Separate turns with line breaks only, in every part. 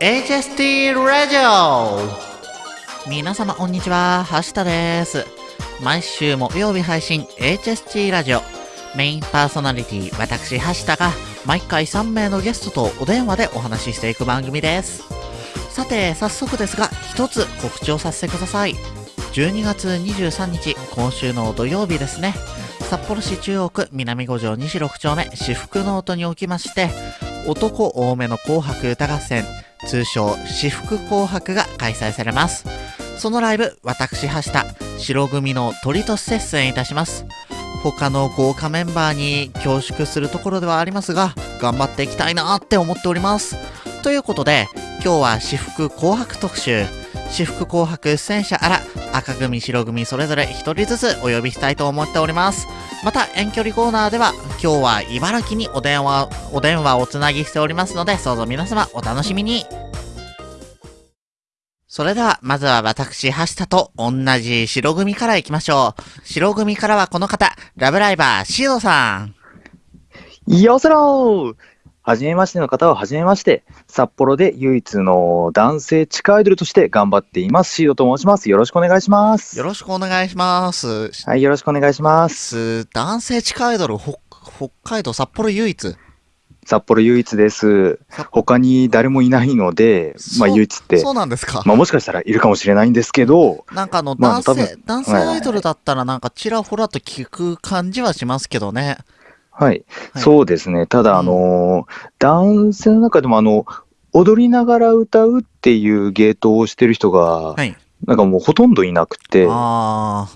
HST ラジオ皆様こんにちは、はしたです。毎週木曜日配信 HST ラジオ。メインパーソナリティ、私、はしたが、毎回3名のゲストとお電話でお話ししていく番組です。さて、早速ですが、一つ告知をさせてください。12月23日、今週の土曜日ですね。札幌市中央区南五条西6丁目私服ノートにおきまして、男多めの紅白歌合戦、通称私服紅白が開催されます。そのライブ、私、はした、白組の鳥として出演いたします。他の豪華メンバーに恐縮するところではありますが、頑張っていきたいなって思っております。ということで、今日は私服紅白特集、私服紅白出演者あら、赤組、白組それぞれ一人ずつお呼びしたいと思っております。また遠距離コーナーでは今日は茨城にお電話お電話をつなぎしておりますのでどうぞ皆様お楽しみにそれではまずは私橋田と同じ白組から行きましょう白組からはこの方ラブライバーシードさん
よせろーはじめましての方ははじめまして、札幌で唯一の男性地下アイドルとして頑張っています。シードと申します。よろしくお願いします。
よろしくお願いします
はい、よろしくお願いします。
男性地下アイドル北北海道札幌唯一
札幌唯一です
さ。
他に誰もいないので、まあ唯一って
そ、うなんですか、
まあもしかしたらいるかもしれないんですけど、
なんかあの
まあ
男性、男性アイドルだったらなんかちらほらと聞く感じはしますけどね。
はい、
はい
そうですね。ただ、
うん
あのー男性の中でもあの、踊りながら歌うっていうゲートをしてる人が、
はい。
なんかもうほとんどいなくて、
あ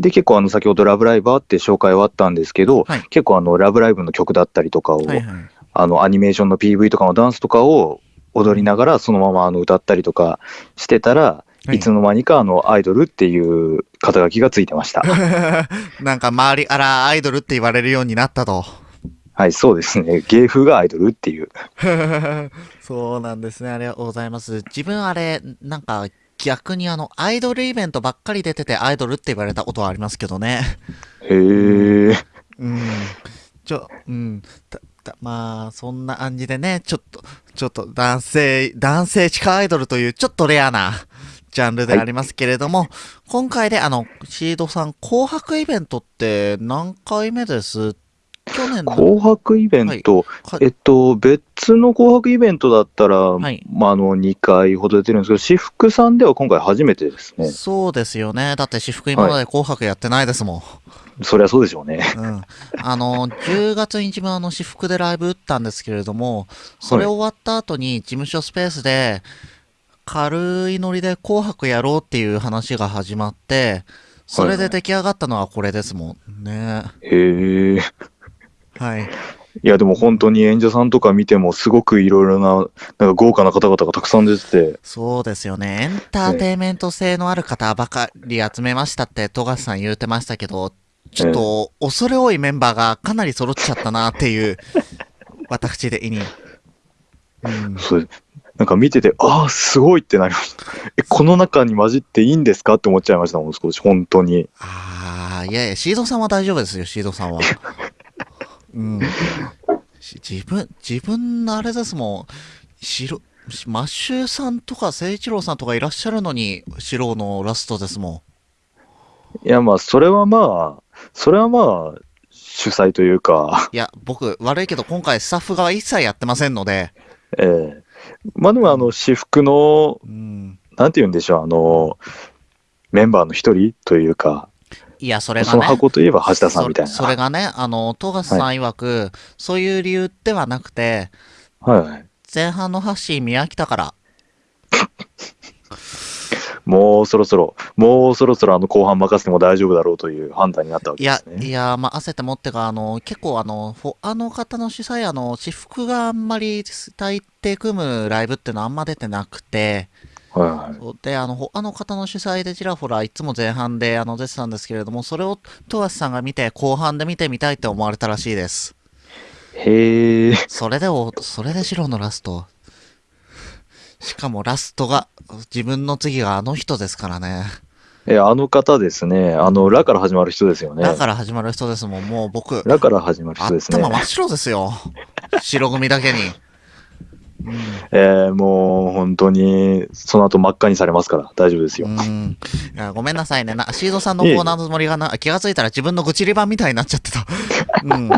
で、結構あの、先ほどラブライバーって紹介はあったんですけど、
はい
結構あの、ラブライブの曲だったりとかを、
あ、はいはい。
あの、アニメーションの PV とかのダンスとかを踊りながらそのままあの歌ったりとかしてたら、
はい
い、つの間にかあの、アイドルっていう肩書きがついてました。
なんか周りあらアイドルって言われるようになったと。
はい、そうですね。芸風がアイドルっていう。
そうなんですね。ありがとうございます。自分あれ、なんか逆にあの、アイドルイベントばっかり出ててアイドルって言われたことはありますけどね。
へえ。
うん。ちょ、うん。たたまあ、そんな感じでね、ちょっと、ちょっと男性、男性地下アイドルというちょっとレアなジャンルでありますけれども、今回であの、シードさん、紅白イベントって何回目です？去年の、
紅白イベント、
か
えっと、別の紅白イベントだったら、
い
まあ、あの、2回ほど出てるんですけど、私服さんでは今回初めてですね。
そうですよね。だって私服今まで紅白やってないですもん。
そりゃそうでしょうね。
うん。あの、10月に自分あの私服でライブ打ったんですけれども、それ終わった後に事務所スペースで、軽いノリで紅白やろうっていう話が始まって、それで出来上がったのはこれですもんね。
へえ。
はい。
いや、でも本当に演者さんとか見ても、すごくいろいろな、なんか豪華な方々がたくさん出てて、
そうですよね。エンターテインメント性のある方ばかり集めましたって、富樫さん言うてましたけど、ちょっと恐れ多いメンバーがかなり揃っちゃったなっていう、私的に。うん、
それなんか見てて、ああ、すごいってなりました。え、この中に混じっていいんですかって思っちゃいましたもん、少し、本当に。
ああ、いやいや、シードさんは大丈夫ですよ、シードさんは。うん。し自分、自分のあれですもん、白、マッシュさんとか誠一郎さんとかいらっしゃるのに、白のラストですも
いや、まあ、それはまあ、それはまあ、主催というか、
ん。いや、僕、悪いけど今回スタッフ側一切やってませんので、
ええまあでも、あの、私服の、
うん。
なんて言うんでしょう、あの、メンバーの一人というか、
いや、それが
その
ね。
箱といえば橋田さんみたいな。
そそれがね、あの、富樫さん曰く、そういう理由ではなくて、
はいはい。
前半のハッシー見飽きたから、
もうそろそろ、もうそろそろあの後半任せても大丈夫だろうという判断になったわけ
いや
です、ね。
いや、まあ、焦ってもってか、あの、結構、あの、あの方の主催、あの、私服があんまり大抵組むライブってのはあんま出てなくて、
はいはい。
で、あの、他の方の主催でちらほら、いつも前半で、あの、出てたんですけれども、それを、富樫さんが見て、後半で見てみたいって思われたらしいです。
へえ。
それでお、それで白のラスト。しかもラストが、自分の次があの人ですからね。
え、あの方ですね。あの、ラから始まる人ですよね。
だから始まる人ですもん、もう僕、
ラから始まる人ですね
頭。真っ白ですよ。白組だけに。うん
えーもう本当に、その後真っ赤にされますから、大丈夫ですよ。
ごめんなさいねな。シードさんのコーナーのつもりがな気がついたら自分の愚痴り版みたいになっちゃってた。うん。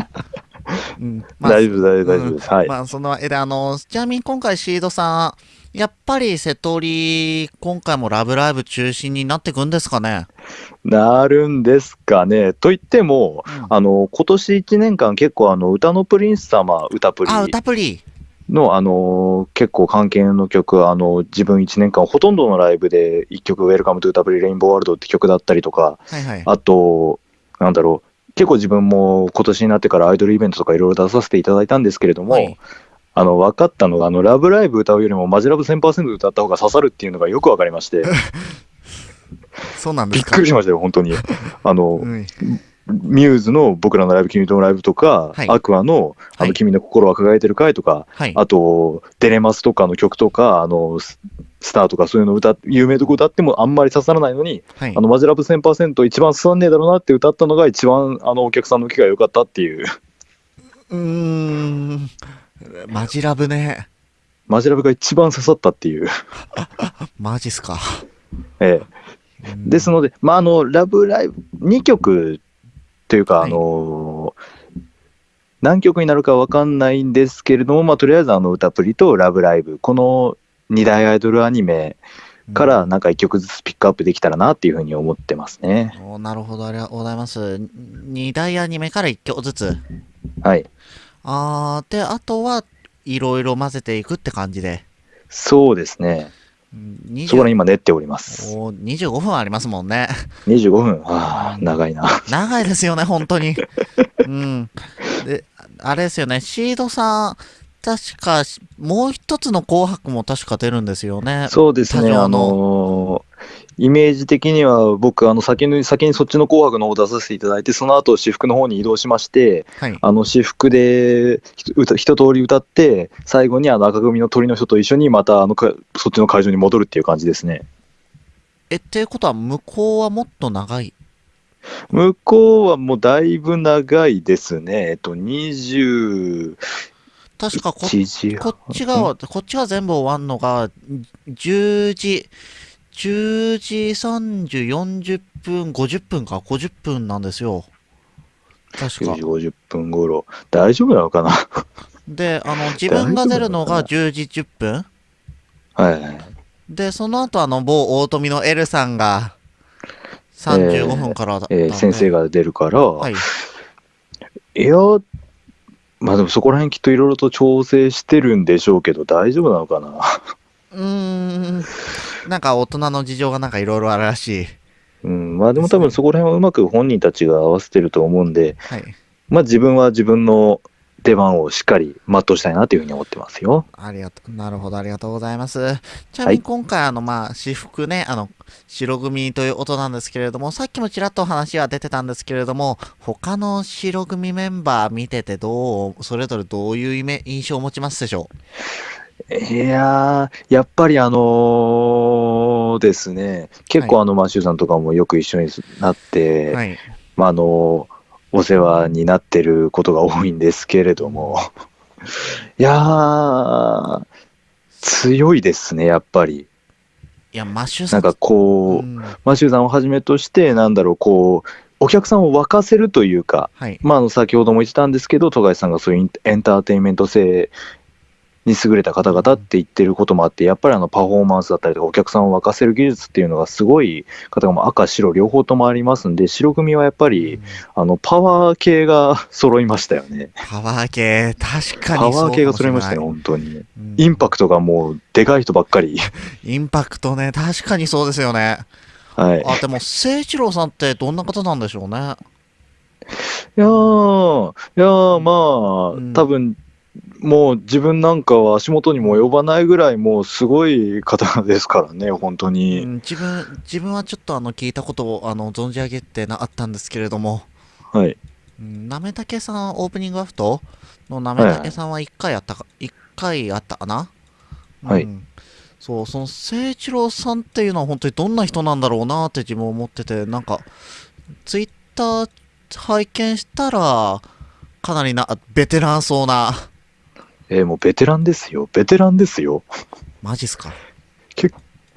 うんまあ
大丈夫、大丈夫、大丈夫です。はい。
まあ、その、え、で、あの、ちなみに今回シードさん、やっぱり瀬戸り、今回もラブライブ中心になってくんですかね？
なるんですかね。と言っても、
うん
あの、今年1年間結構あの、うたのプリンスさま、うたプリ
あ、うたプリ。
の、あの、結構関係の曲、あの、自分1年間ほとんどのライブで1曲、 Welcome to うたプリ rainbow world って曲だったりとか、
はいはい。
あと、なんだろう、結構自分も今年になってからアイドルイベントとかいろいろ出させていただいたんですけれども、
はい
あの、分かったのが、あの、ラブライブ歌うよりもマジ LOVE 1000%歌った方が刺さるっていうのがよく分かりまして、
そうなんですか？
びっくりしましたよ、本当に。あの、
うん
ミューズの僕らのライブ、君とのライブとか、
はい
アクアの、あの、
はい
君の心は輝いてるかいとか、
はい。
あと、デレマスとかの曲とか、あの、ススターとかそういうの歌っ、有名どこ歌ってもあんまり刺さらないのに、
はい
あの、マジラブ1000%一番刺さんねえだろうなって歌ったのが一番、あの、お客さんの受けが良かったっていう、
うーん。マジラブね。
マジラブが一番刺さったっていう、
マジっすか。
ええ
うん
ですので、まあ、あの、ラブライブ、2曲というか、
はい
あの、何曲になるかわかんないんですけれども、まあ、とりあえずあの、歌プリとラブライブ、この2大アイドルアニメからなんか1曲ずつピックアップできたらなっていうふうに思ってますね。
おなるほど、ありがとうございます。二大アニメから一曲ずつ。
はい。
あー、で、あとはいろいろ混ぜていくって感じで。
そうですね。
うん20
そこら今練っております。
おー25分ありますもんね。
25分。ああ、長いな。
長いですよね、本当に。うん。で、あれですよね、シードさん、確か、もう一つの紅白も確か出るんですよね。
そうですね。あのーイメージ的には僕、あの先に先にそっちの紅白の方を出させていただいて、その後私服の方に移動しまして、
はい。
あの私服で一通り歌って、最後にあの赤組の鳥の人と一緒にまたあのかそっちの会場に戻るっていう感じですね。
え、っていうことは、向こうはもっと長い？
向こうはもうだいぶ長いですね。えっと、21
確かこ、
時
こっちが、こっちが全部終わんのが、10時、10時30、40分、50分か、50分なんですよ。確
10
か
時。50分頃。大丈夫なのかな？
で、あの、自分が出るのが10時10分
はいはい。
で、その後、あの、某大富の L さんが、35分からだったんで、
えー先生が出るから、
はい。
いや、まあでもそこら辺きっといろいろと調整してるんでしょうけど、大丈夫なのかな？
うーん。なんか大人の事情がなんかいろいろあるらしい。
うん、まあでも多分そこら辺はうまく本人たちが合わせてると思うんで、
はい。
まあ自分は自分の出番をしっかり全うしたいなというふうに思ってますよ。
ありがとう。なるほど、ありがとうございます。ちなみに今回、あの、まあ、私服ね、あの、白組という音なんですけれども、さっきもちらっと話は出てたんですけれども、他の白組メンバー見ててどう、それぞれどういうイメ印象を持ちますでしょ
いやー、やっぱりあのーですね、結構あの、マシューさんとかもよく一緒になって、
うはい。
まああのお世話になってることが多いんですけれども、いやー、強いですね、やっぱり。
いや、マッシュさん。
なんかこう、
うん
マシューさんをはじめとして、なんだろう、こう、お客さんを沸かせるというか、
はい。
まあ、あの先ほども言ってたんですけど、富樫さんがそういうエンエンターテインメント性に優れた方々って言ってることもあって、やっぱりあのパフォーマンスだったりとか、お客さんを沸かせる技術っていうのがすごい方がもう赤、白両方ともありますんで、白組はやっぱりあのパワー系が揃いましたよね。
パワー系、確か
パ
にそうかもしれない
ワー系が揃いましたよ、本当に。
うん
インパクトがもうでかい人ばっかり。
インパクトね、確かにそうですよね。
はい。
あ、でも、誠一郎さんってどんな方なんでしょうね。
いやー、いやーまあ、
うん
多分もう自分なんかは足元にも及ばないぐらい、もうすごい方ですからね、本当
う
に。
ん、自分、自分はちょっとあの、聞いたことをあの、存じ上げてなあったんですけれども、
はい。
うん。なめたけさん、オープニングアフトのなめたけさんは1回あったか、一回あったかな？
はい。
うん。そう、その誠一郎さんっていうのは本当にどんな人なんだろうなって自分思ってて、なんか、ツイッター拝見したら、かなりな、ベテランそうな、
えーもうベテランですよ。ベテランですよ。
マジっすか？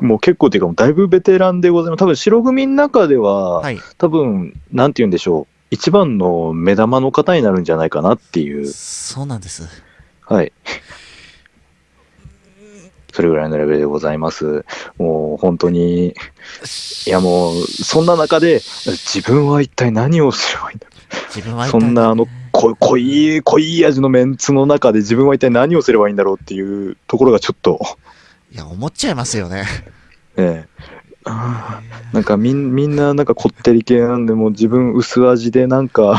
もう結構っていうか、もうだいぶベテランでございます。多分白組の中では、
はい。
多分、なんて言うんでしょう。一番の目玉の方になるんじゃないかなっていう。
そうなんです。
はい。それぐらいのレベルでございます。もう本当に、いやもう、そんな中で、自分は一体何をすればいいんだ
自分は
そんなあの濃濃い、濃い味のメンツの中で自分は一体何をすればいいんだろうっていうところがちょっと、
いや、思っちゃいますよね。
ええなんかみんみんななんかこってり系なんで、もう自分薄味でなんか 行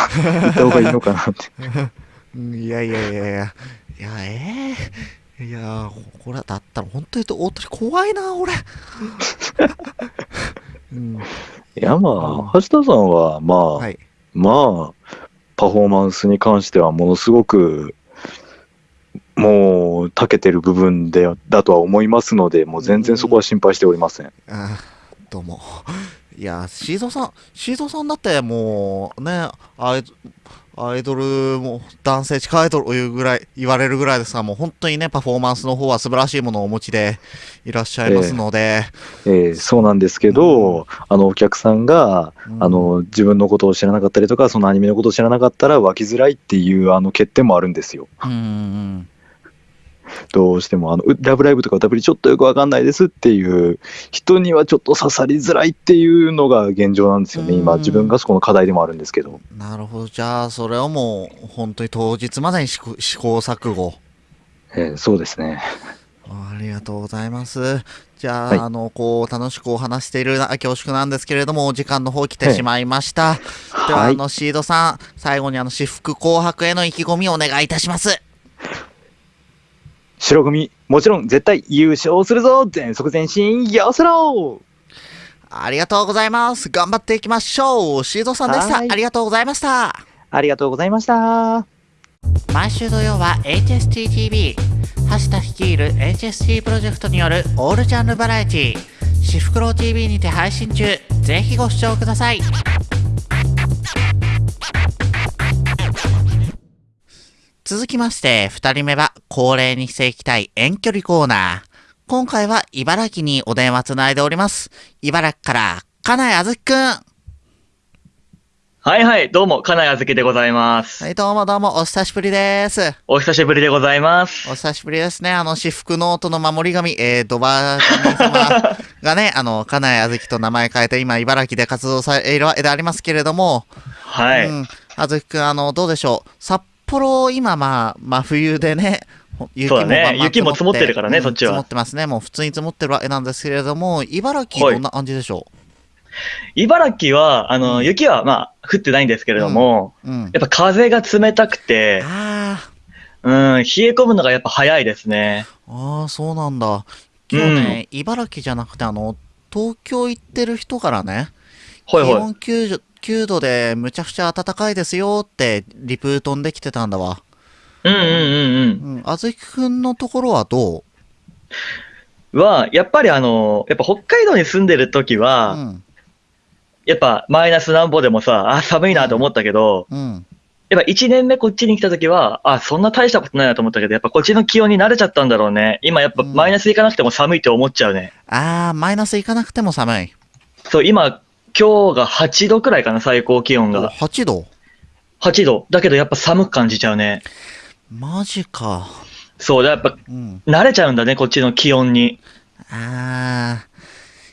った方がいいのかなって。
うんいやいやいやいや、いや、ええいや、これだったら本当に言うと大鳥怖いな、俺。うん、
いやまあ、橋田さんはまあ、
はい。
まあ、パフォーマンスに関してはものすごく、もう、長けてる部分で、だとは思いますので、もう全然そこは心配しておりません。
あどうも。いや、シーゾーさん、シーゾーさんだってもう、ね、あいつアイドルも、男性地下アイドルを言うぐらい、言われるぐらいですが、もう本当にね、パフォーマンスの方は素晴らしいものをお持ちでいらっしゃいますので、
えーそうなんですけど、あの、お客さんが、
うん
あの、自分のことを知らなかったりとか、そのアニメのことを知らなかったら湧きづらいっていう、あの、欠点もあるんですよ。
うんうん
どうしても、あの、うラブライブとか歌プリちょっとよくわかんないですっていう人にはちょっと刺さりづらいっていうのが現状なんですよね。
うん
今、自分がそこの課題でもあるんですけど。
うん。なるほど。じゃあ、それをもう、本当に当日までに試行錯誤。
えーそうですね。
ありがとうございます。じゃあ、
はい
あの、こう、楽しくお話しているな恐縮なんですけれども、お時間の方来てしまいました。では、
はい。
あの、シードさん、最後にあの、私服紅白への意気込みをお願いいたします。
白組、もちろん絶対優勝するぞ全速前進よせろ
ありがとうございます。頑張っていきましょう。シードさんでした。
はい
ありがとうございました。
ありがとうございました。
毎週土曜は HSTTV 橋田率いる HST プロジェクトによるオールジャンルバラエティシフクロウ TV にて配信中ぜひご視聴ください続きまして2人目は恒例にしていきたい遠距離コーナー今回は茨城にお電話つないでおります茨城から金井あずきくんは
はいはい、どうも、金井あずきでございます。
いどうもどうもお久しぶりです
お久しぶりでございます。
お久しぶりですね。あの、私服ノートの守り神、えー、ドバ神様 がね、あの、金井あずきと名前変えて、今、茨城で活動されているわけでありますけれども、
はい。
うん。あずきくん、あの、どうでしょう。札幌、今、まあ、真冬でね、ほ雪
そうだね雪も積もってるからね
うん
そっちは
積もってますね。もう普通に積もってるわけなんですけれども、茨城、
はい
どんな感じでしょ
茨城は、あの、
うん
雪は、まあ、降ってないんですけれども。やっぱ風が冷たくて、
あ
うん、冷え込むのがやっぱ早いですね。
ー、あー、そうなんだ。今日ね、茨城じゃなくて、あの、東京行ってる人からね、気。温 9, 9度でむちゃくちゃ暖かいですよってリプ飛んできてたんだわ。
うんうんうん
うん。あずきくんのところはど
う？ん。は、やっぱりあの、やっぱ北海道に住んでる時
う
は、
うん。
やっぱマイナス何歩でもさ、あ、寒いなと思ったけど、
うん。
やっぱ1年目こっちに来た時は、あ、そんな大したことないなと思ったけど、やっぱこっちの気温に慣れちゃったんだろうね。今やっぱ
うん
マイナスいかなくても寒いって思っちゃうね。
あー、マイナスいかなくても寒い。
そう、今、今日が8度くらいかな、最高気温が。
8度
？8度。だけどやっぱ寒く感じちゃうね。
マジか。
そう、やっぱ
うん。
慣れちゃうんだね、こっちの気温に。
あ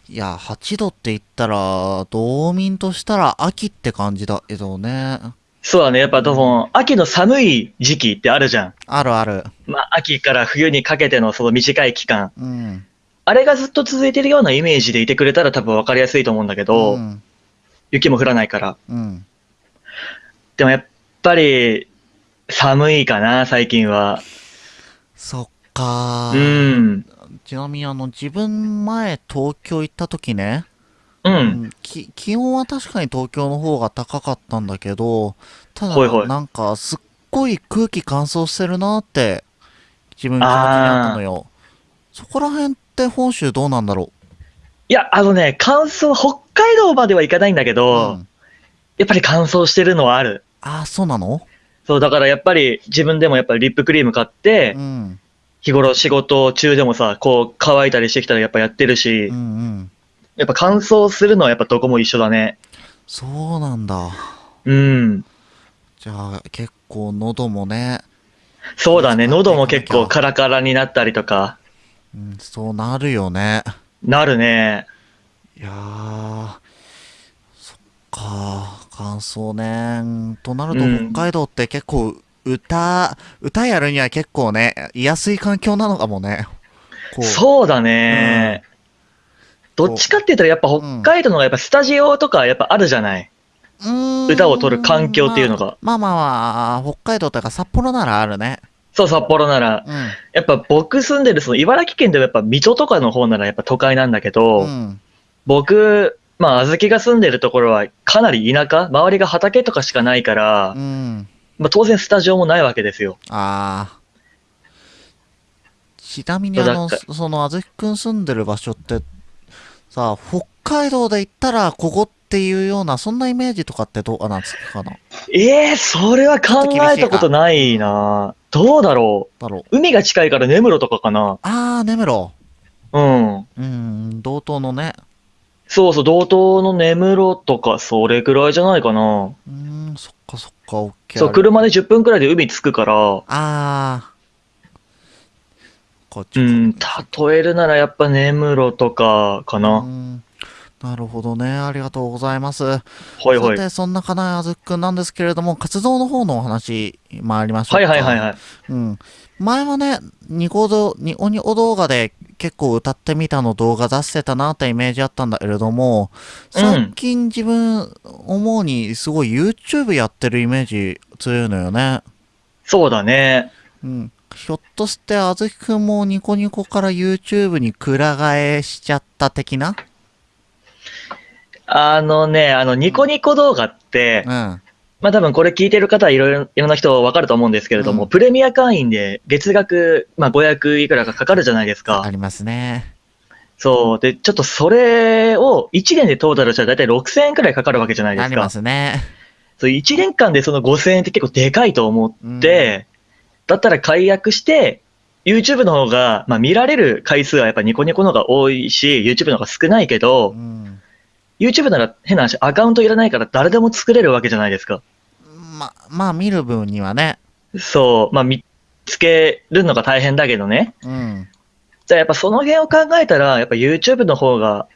ー。いや、8度って言ったら、道民としたら秋って感じだけどね。
そうだね、やっぱ多分、秋の寒い時期ってあるじゃん。
あるある。
まあ、秋から冬にかけてのその短い期間。
うん。
あれがずっと続いてるようなイメージでいてくれたら多分分かりやすいと思うんだけど、
うん。
雪も降らないから。
うん。
でもやっぱり、寒いかな、最近は。
そっか
う
ー。
ん。
ちなみにあの、自分前東京行った時ね、
う。
うんんき気温は確かに東京の方が高かったんだけど、ただ、
ほいほい
なんかすっごい空気乾燥してるなって自分気持ちにあったのよ。そこら辺って本州どうなんだろ
いや、あのね、乾燥、北海道まではいかないんだけ
う。
ど、
うん
やっぱり乾燥してるのはある。
ああ、そうなの？
そう、だからやっぱり自分でもやっぱりリップクリーム買って
う、ん。
日頃仕事中でもさ、こう乾いたりしてきたらやっぱやってるし
うんう、ん。
やっぱ乾燥するのはやっぱどこも一緒だね。
そうなんだ。
うん。
じゃあ、結構喉もね、
そうだね。喉も結構カラカラになったりとか、
うん、そうなるよね。
なるね。
いやー、そっか、乾燥ね。となると
うん
北海道って結構歌、歌やるには結構ね、居やすい環境なのかもね。こう
そうだね。どっちかって言ったらやっぱ北海道の方がやっぱスタジオとかやっぱあるじゃない？
うーん
歌を取る環境っていうのが
まあまあまあ、北海道とか札幌ならあるね。
そう、札幌なら。
うん。
やっぱ僕住んでるその茨城県でもやっぱ水戸とかの方ならやっぱ都会なんだけど、
うん。
僕、まあ、あずきが住んでるところはかなり田舎周りが畑とかしかないから、
うん。
まあ、当然スタジオもないわけですよ。
ああ。ちなみにあの、そのあずきくん住んでる場所って、さ、北海道で行ったらここっていうような、そんなイメージとかってどうなんですかな
ええそれは考えたことないなどうだろ
だろう。
う海が近いから根室とかかな
あー、根室。
うん。
うん、道東のね。
そうそう、道東の根室とか、それくらいじゃないかな。
うーん、そっかそっか、オッケー。
そう、車で10分くらいで海着くから、
あー。こっち
うん、例えるならやっぱ根室とかか
う
な。
んなるほどね。ありがとうございます。
ほいほい。
さて、そんな金井あずきくんなんですけれども、活動の方のお話、参りましょう
はい
か。
はいはいはい。
うん。前はね、ニコ動、ニオニオ動画で結構歌ってみたの動画出してたなってイメージあったんだけれども、最近自分思うにすごい YouTube やってるイメージ強いのよね。
そうだね。
うん。ひょっとしてあずきくんもニコニコから YouTube にくら替えしちゃった的な？
あのね、あの、ニコニコ動画って
う、ん。
まあ多分これ聞いてる方はいろいろ、いろんな人わかると思うんですけれども、
うん
プレミア会員で月額、まあ500いくらかかかるじゃないですか。
ありますね。
そう。で、ちょっとそれを1年でトータルしたらだいたい6000円くらいかかるわけじゃないで
ありま
すか。
すね。
そう、1年間でその5000円って結構でかいと思って、だったら解約して、YouTube の方が、まあ見られる回数はやっぱニコニコの方が多いし、YouTube の方が少ないけど
う、ん。
YouTube なら変な話、アカウントいらないから誰でも作れるわけじゃないですか。
ま、まあ見る分にはね。
そう、まあ見つけるのが大変だけどね。
うん。
じゃあやっぱその辺を考えたら、やっぱ YouTube の方が、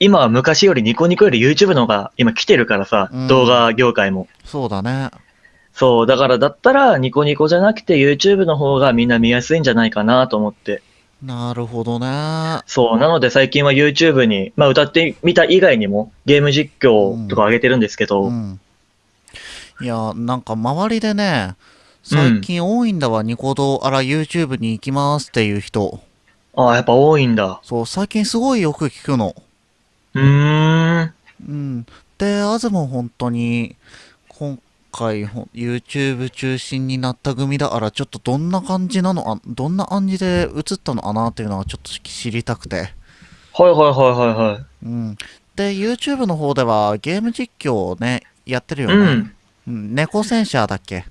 今は昔よりニコニコより YouTube の方が今来てるからさ、
うん
動画業界も。
そうだね。
そう、だからだったらニコニコじゃなくて YouTube の方がみんな見やすいんじゃないかなと思って。
なるほどね。
そう、なので最近は YouTube に、まあ歌ってみた以外にもゲーム実況とか上げてるんですけど、
うん。いや、なんか周りでね、最近多いんだわ、ニコ動あら YouTube に行きますっていう人。
ああ、やっぱ多いんだ。
そう、最近すごいよく聞くの。
うーん。
うん。で、アズも本当に、今回 YouTube 中心になった組だから、ちょっとどんな感じなのあ、どんな感じで映ったのかなっていうのはちょっと知りたくて。
はいはいはいはいはい。
うん。で、YouTube の方ではゲーム実況をね、やってるよね。
うん。
うん。猫戦車だっけ？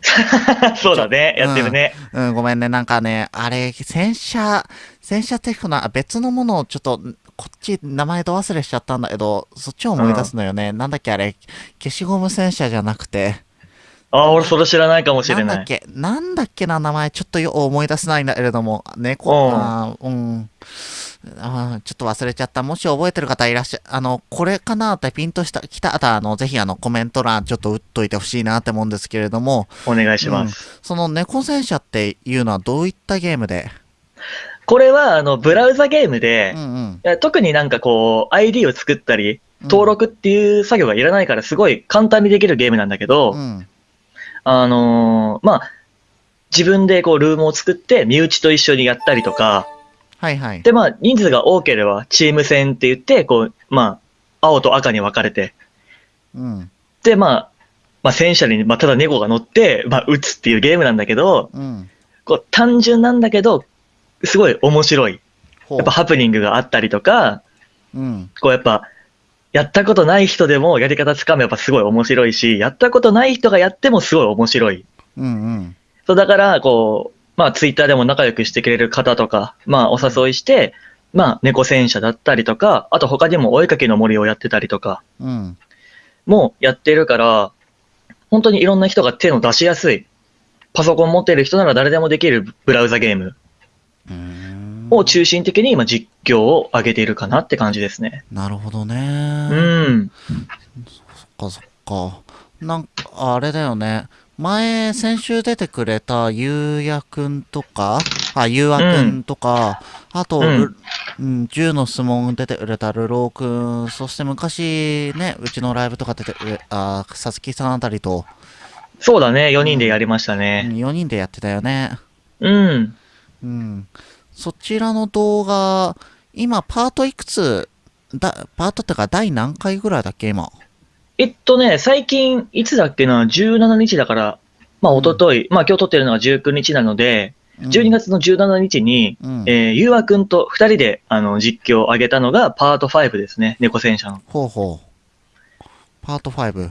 そうだね。やってるね。
うん、ごめんね。なんかね、あれ、戦車、戦車テクな、別のものをちょっと、こっち名前ど忘れしちゃったんだけど、そっちを思い出すのよね。なんだっけあれ、消しゴム戦車じゃなくて、
ああ、俺それ知らないかもしれない。
なんだっけ、なんだっけな名前、ちょっとよ思い出せないんだけれども、猫、
うん
あーうん。あーちょっと忘れちゃった。もし覚えてる方いらっしゃ、あの、これかなってピンとした、来たら、あの、ぜひあの、コメント欄ちょっと打っといてほしいなって思うんですけれども、
お願いします。
その猫戦車っていうのはどういったゲームで？
これは、あの、ブラウザゲームで
う、んうん。
特になんかこう、ID を作ったり、登録っていう作業がいらないから、すごい簡単にできるゲームなんだけど、
うん。
あのーまあ、自分でこう、ルームを作って、身内と一緒にやったりとか、
はいはい。
で、まあ、人数が多ければ、チーム戦って言って、こう、まあ、青と赤に分かれて、
うん。
で、まあ、まあ、戦車に、まあ、ただ猫が乗って、まあ、撃つっていうゲームなんだけど、
うん。
こう、単純なんだけど、すごい面白い。やっぱハプニングがあったりとか、
うん。
こうやっぱ、やったことない人でもやり方つかめばすごい面白いし、やったことない人がやってもすごい面白い。
うんうん。
そう、だから、こう、まあ、ツイッターでも仲良くしてくれる方とか、まあ、お誘いして、まあ、猫戦車だったりとか、あと他にもお絵かきの森をやってたりとか、
うん。
もやってるから、本当にいろんな人が手の出しやすい、パソコン持ってる人なら誰でもできるブラウザゲームを中心的に今実況を上げているかなって感じですね。
なるほど
う
ね。
ん。
そっかそっか。なんか、あれだよね。前、先週出てくれたゆうやくんとか、あ、ゆうあくんとか、あと、
うん
ルうん、銃の質問出てくれたルローくん、そして昔ね、うちのライブとか出てくれ、あ、さつきさんあたりと、
そうだね、4人でやりましたね。
4人でやってたよね。
うん。
うん。そちらの動画、今、パートいくつ、だ、パートってか、第何回ぐらいだっけ、今？
えっとね、最近、いつだっけな、17日だから、まあ、一昨日まあ、今日撮ってるのが19日なので、
うん
12月の17日に、
うん。
えー、ゆうあくんと2人で、あの、実況を上げたのがパート5ですね。猫戦車の。
ほうほう。パート5。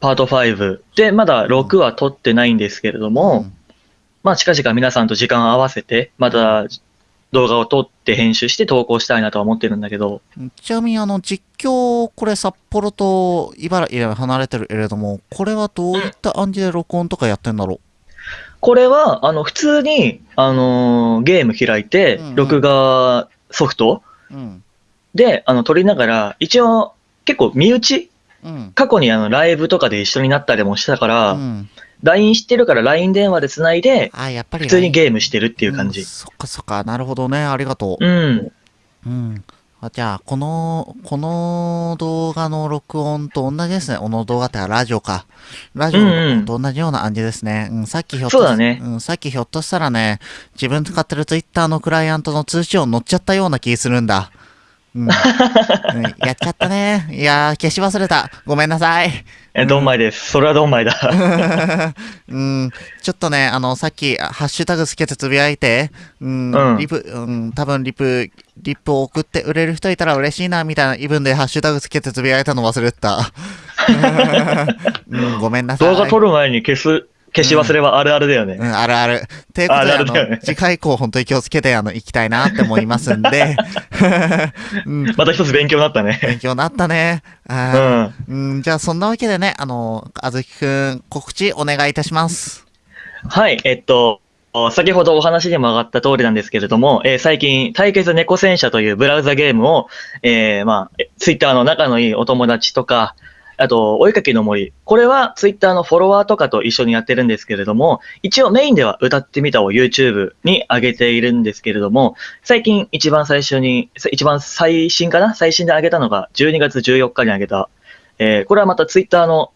パート5。で、まだ6は撮ってないんですけれども、
うん
まあ、近々皆さんと時間を合わせて、また動画を撮って編集して投稿したいなとは思ってるんだけど、
ちなみにあの実況、これ札幌と茨城離れてるけれども、これはどういった感じで録音とかやってんだろ
これは、あの、普通に、あのーゲーム開いて
うんうん、
録画ソフト
ううん。
で、あの、撮りながら、一応、結構身内？
うん。
過去にあの、ライブとかで一緒になったりもしたから、
うん。
LINE してるから LINE 電話で繋いで、
あ、やっぱり、
普通にゲームしてるっていう感じ
ん。そっかそっか、なるほどね。ありがとう。
うん。
うん。あじゃあ、この、この動画の録音と同じですね。この動画ってラジオか。ラジオと同じような感じですね。うん、さっきひょっと
そうだね
うん、さっきひょっとしたらね、自分使ってる Twitter のクライアントの通知音乗っちゃったような気するんだ。うん。うんやっちゃったね。いやー、消し忘れた。ごめんなさい。
え、ドンマイです。それはドンマイだ。
うん、ちょっとね、あの、さっき、ハッシュタグつけてつぶやいて、うん、
うん
リプ、うん、多分リプ、リップを送って売れる人いたら嬉しいな、みたいなイブンでハッシュタグつけてつぶやいたの忘れてた。うん、ごめんなさい。
動画撮る前に消す、消し忘れはあるあるだよね。
うん、あるある。ということで、あ
るあるだよね
次回以降本当に気をつけて、あの、行きたいなって思いますんで、うん、
また一つ勉強になったね。
勉強になったね。
う
あー
ん。
うん、じゃあ、そんなわけでね、あの、あずきくん、告知お願いいたします。
はい、えっと、先ほどお話にも上がった通りなんですけれども、えー最近、対決猫戦車というブラウザゲームを、えーまあ、ツイッターの仲のいいお友達とか、あと、お絵かきの森。これはツイッターのフォロワーとかと一緒にやってるんですけれども、一応メインでは歌ってみたを YouTube に上げているんですけれども、最近一番最初に、一番最新かな？最新で上げたのが12月14日に上げた、えーこれはまたツイッターの、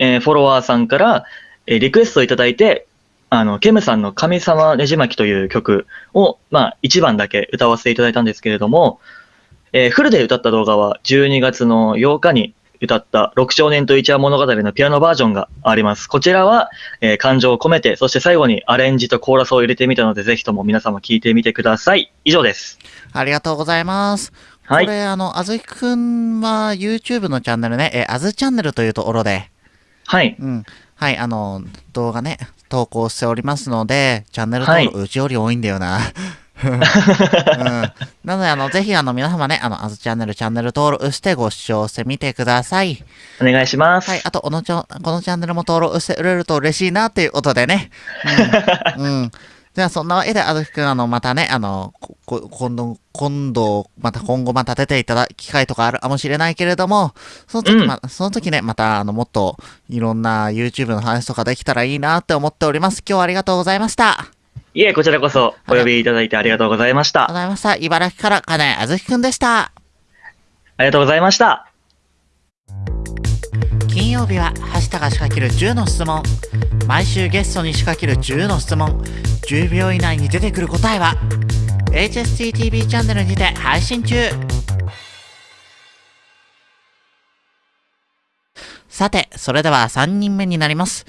えーフォロワーさんから、えーリクエストをいただいて、あの、ケムさんの神様ねじ巻きという曲を、まあ、一番だけ歌わせていただいたんですけれども、えーフルで歌った動画は12月の8日に歌った6少年と一話物語のピアノバージョンがあります。こちらは、えー感情を込めて、そして最後にアレンジとコーラスを入れてみたので、ぜひとも皆様聞いてみてください。以上です。
ありがとうございます。
はい
これ、あの、あずきくんは YouTube のチャンネルね、え、あずチャンネルというところで、
はい。
うん。はい、あの、動画ね、投稿しておりますので、チャンネル登録、うちより多いんだよな。うん、なので、あの、ぜひ、あの、皆様ね、あの、あずチャンネル、チャンネル登録してご視聴してみてください。
お願いします。
はい、あと、このちょ、このチャンネルも登録してくれると嬉しいな、っていうことでね。うん。うん。じゃあ、そんなわけで、あずきくん、あの、またね、あの、今度、今度、また今後また出ていただく機会とかあるかもしれないけれども、その時、
うん
ま、その時ね、また、あの、もっと、いろんな YouTube の話とかできたらいいなって思っております。今日はありがとうございました。あ
いえ、こちらこそお呼びいただいてありがとうございまし
りがとう
た。
ございました。茨城から、金あずきくんでした。
ありがとうございました。
金曜日は橋田が仕掛ける10の質問毎週ゲストに仕掛ける10の質問10秒以内に出てくる答えは HSTTV チャンネルにて配信中さてそれでは3人目になります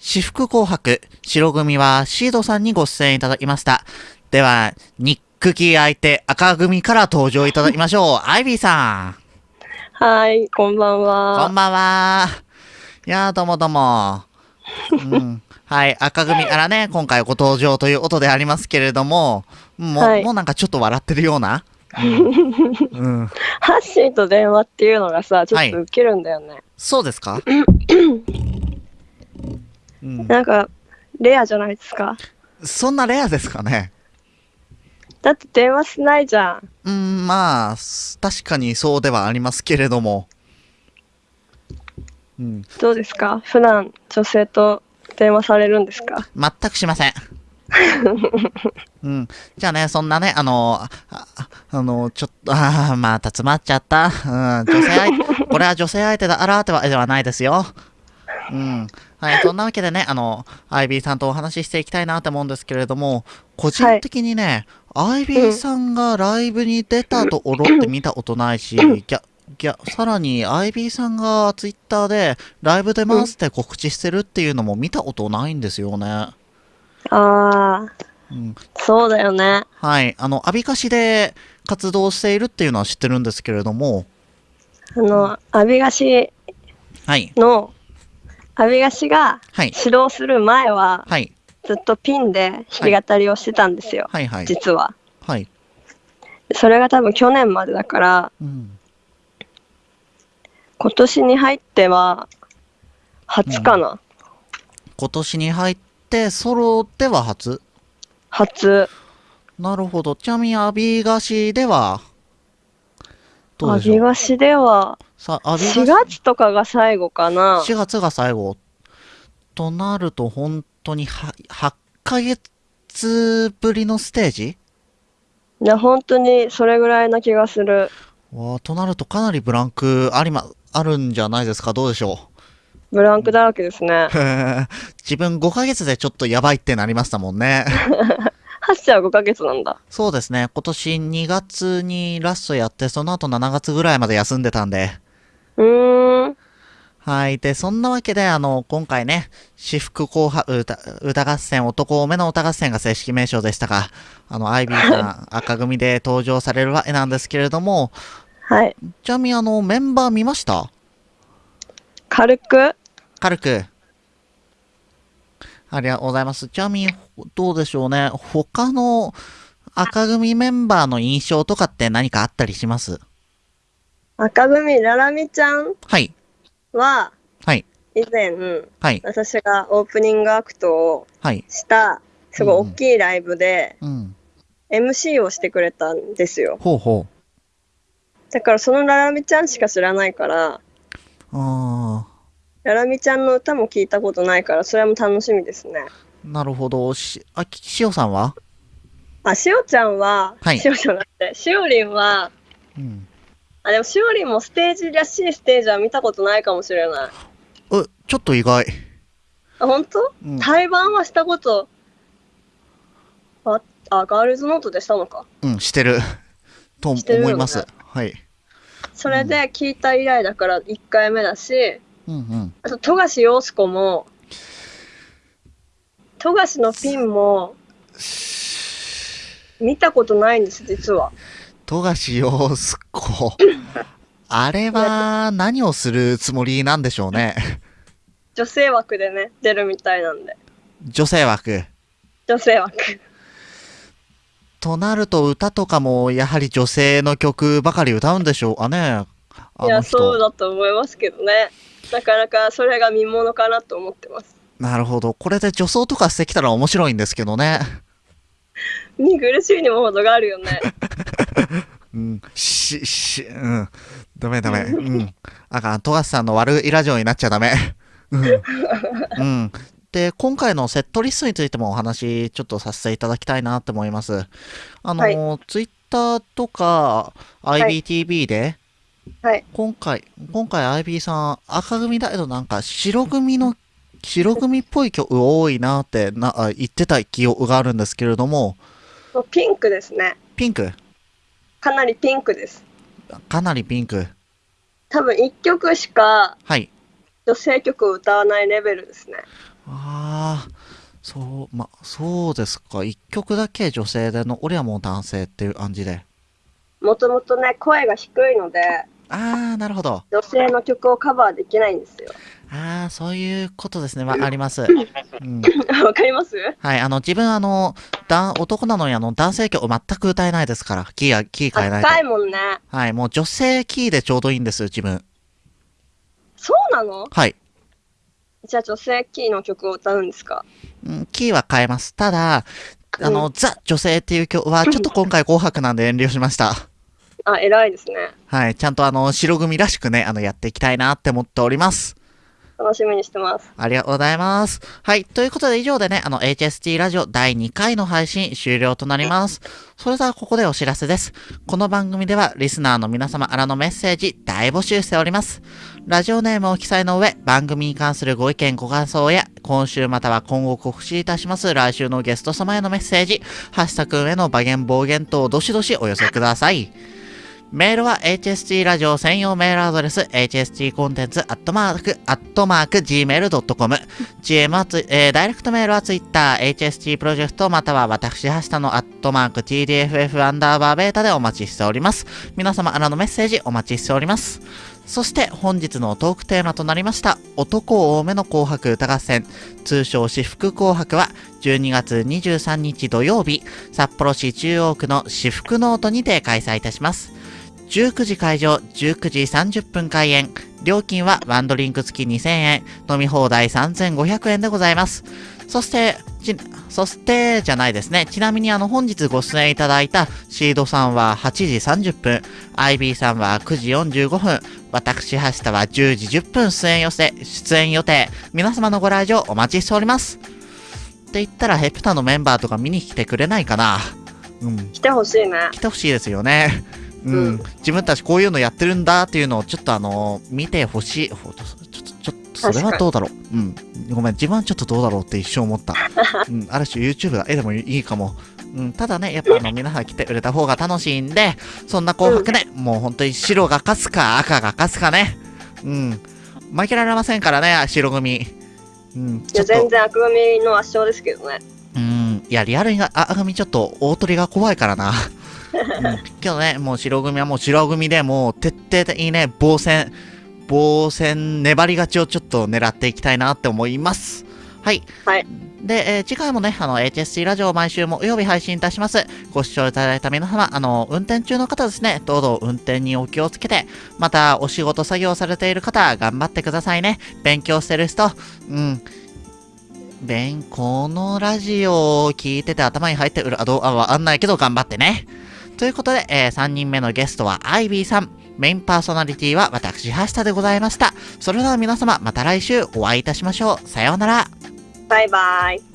私服紅白白組はシードさんにご出演いただきましたではニックキー相手赤組から登場いただきましょう アイビーさん
はい、こんばん
こ
は
ん。ばんは。いやー、どうもどうも。うん。はい、赤組からね、今回ご登場ということでありますけれども、もう、
はい
もうなんかちょっと笑ってるような。うん。うん
ハッシーと電話っていうのがさ、ちょっとウケるんだよね。
そうですか？うん。
なんか、レアじゃないですか？
そんなレアですかね。
だって電話しないじゃん。
うん、まあ、す確かにそうではありますけれども。うん。
どうですか？普段女性と電話されるんですか？
全くしません。うん。じゃあね、そんなね、あの、あああの、ちょっと、あーまた詰まっちゃった。うん、女性相手、これは女性相手だ、あらーってわけではないですよ。うん。はい、そんなわけでね、あの、アイビーさんとお話ししていきたいなと思うんですけれども、個人的にね、アイビーさんがライブに出たところって見たことないし、ぎゃ、ぎゃ、さらに、アイビーさんがツイッターでライブ出ますって告知してるっていうのも見たことないんですよね。
あー、
うん、
そうだよね。
はい。あの、アビカシで活動しているっていうのは知ってるんですけれども、
あの、アビガシ
はい。
の、アビガシが
はい。
指導する前は、
はい。
ずっとピンで弾き語りをしてたんですよ。
はい。はい。
実は。
はい。
それが多分去年までだから、
うん。
今年に入っては、初かな、
今年に入って、ソロでは初？
初。
なるほど。ちなみに、アビガシでは、どう
ア
でしょう？
では、
さ、アビガシ
4月とかが最後かな。
4月が最後。となると、本当には8ヶ月ぶりのステージ？
いや、本当にそれぐらいな気がする。
わあとなると、かなりブランクありま、あるんじゃないですか？どうでしょう？
ブランクだらけですね。
自分5ヶ月でちょっとやばいってなりましたもんね。
ハッシーは5ヶ月なんだ。
そうですね。今年2月にラストやって、その後7月ぐらいまで休んでたんで。
うーん。
はい。で、そんなわけで、あの、今回ね、私服紅白歌歌合戦、男多めの歌合戦が正式名称でしたが、あの、アイビーさん、赤組で登場されるわけなんですけれども、
はい。
ちなみにあの、メンバー見ました？
軽く、
軽く。ありがとうございます。ちなみに、どうでしょうね。他の赤組メンバーの印象とかって何かあったりします？
赤組ララミちゃん
はい。
は、
はい。
以前、
はい。
私がオープニングアクトを
はい。
した、すごい大きいライブで、
うん。
MC をしてくれたんですよ。
ほうほ
だからそのララミちゃんしか知らないから、
う。あ
ララミちゃんの歌も聞いたことないから、それも楽しみですね。
ー、なるほど。し、あ、きしおさんは？
あ、しおちゃんは、
はい
しおじゃなくて、しおりんは、
うん。
あ、でもしおりんもステージらしいステージは見たことないかもしれない。
え、ちょっと意外。
あ、本当？
うん。
対バンはしたこと、あ、あ、ガールズノートでしたのか？
うん、してる。と思います。はい。
それで聞いた以来だから1回目だし、
うんうん。
あと、富樫陽子も、富樫のピンも、見たことないんです、実は。
富樫陽子。あれは何をするつもりなんでしょうね。
女性枠でね、出るみたいなんで。
女性枠。
女性枠。
となると歌とかもやはり女性の曲ばかり歌うんでしょうかね。あ
いや。そうだと思いますけどね。なかなかそれが見ものかなと思ってます。
なるほど。これで女装とかしてきたら面白いんですけどね。
見苦しいにも程があるよね。
うん。し、し、うん。ダメダメ。うん。あかん。富樫さんの悪いラジオになっちゃダメ。うん。うん。で、今回のセットリストについてもお話ちょっとさせていただきたいなって思います。あの、ツイッターとか
い
IBTV で、
はい。
今回、今回 IB さん赤組だけどなんか白組の、白組っぽい曲多いなってなあ言ってた記憶があるんですけれども、
ピンクですね。
ピンク？
かなりピンクです。
かなりピンク。
多分1曲しか
はい。
女性曲を歌わないレベルですね。
ああ、そう、ま、そうですか。一曲だけ女性での、俺はもう男性っていう感じで。
もともとね、声が低いので、
あー、なるほど。
女性の曲をカバーできないんですよ。
あー、そういうことですね。まあ、あります。うん。
わかります？
はい、あの、自分あの、だ男なのにあの、男性曲全く歌えないですから。キーや、キー変えないと。
高いもんね。
はい、もう女性キーでちょうどいいんです、自分。
そうなの？
はい。
じゃあ女性キーの曲を歌うんですか？
うんキーは変えます。ただ、あの、ザ女性っていう曲は、ちょっと今回 紅白なんで遠慮しました。
あ、偉いですね。
はい、ちゃんとあの、白組らしくね、あの、やっていきたいなって思っております。
楽しみにしてます。
ありがとうございます。はい。ということで以上でね、あの、HST ラジオ第2回の配信終了となります。それではここでお知らせです。この番組ではリスナーの皆様からのメッセージ大募集しております。ラジオネームを記載の上、番組に関するご意見ご感想や、今週または今後告知いたします来週のゲスト様へのメッセージ、ハッシュタグへの暴言暴言等どしどしお寄せください。メールは HST ラジオ専用メールアドレス HST コンテンツアットマークアットマーク Gmail.com GM はツイ、えーダイレクトメールは Twitter HST プロジェクトまたは私は下のアットマーク TDFF アンダーバーベータでお待ちしております。皆様からのメッセージお待ちしております。そして本日のトークテーマとなりました男多めの紅白歌合戦。通称私服紅白は12月23日土曜日札幌市中央区の私服ノートにて開催いたします。19時会場、19時30分開演。料金はワンドリンク付き2000円、飲み放題3500円でございます。そして、ち、そして、じゃないですね。ちなみにあの、本日ご出演いただいたシードさんは8時30分、IB さんは9時45分、私、橋田は10時10分出演予定、出演予定。皆様のご来場お待ちしております。って言ったら、ヘプタのメンバーとか見に来てくれないかなうん。
来てほしいね。
来てほしいですよね。うん、
うん
自分たちこういうのやってるんだっていうのをちょっとあの見てほしい。ほちょっと、ちょっと、それはどうだろう。うん。ごめん、自分はちょっとどうだろうって一瞬思った。うん、ある種 YouTube だ。え、でもいいかも。うん、ただね、やっぱあの、皆さん来てくれた方が楽しいんで、そんな紅白ね、もう本当に白が勝つか赤が勝つかね。うん。負けられませんからね、白組。うん、
いや、全。然悪組の圧勝ですけどね。
うん、いや、リアルにあ赤組ちょっと大鳥が怖いからな。うん、けどね、もう白組はもう白組でもう徹底的にね、防戦、防戦粘り勝ちをちょっと狙っていきたいなって思います。はい。
はい。
で、えー次回もね、あの、HSC ラジオを毎週木曜日配信いたします。ご視聴いただいた皆様、あの、運転中の方ですね、どうぞ運転にお気をつけて、また、お仕事作業されている方、頑張ってくださいね。勉強してる人、うん。勉、このラジオを聞いてて頭に入ってくる、あ、どう、あ、わかんないけど頑張ってね。ということで、え3人目のゲストはアイビーさん。メインパーソナリティは私、橋田でございました。それでは皆様、また来週お会いいたしましょう。さようなら。
バイバイ。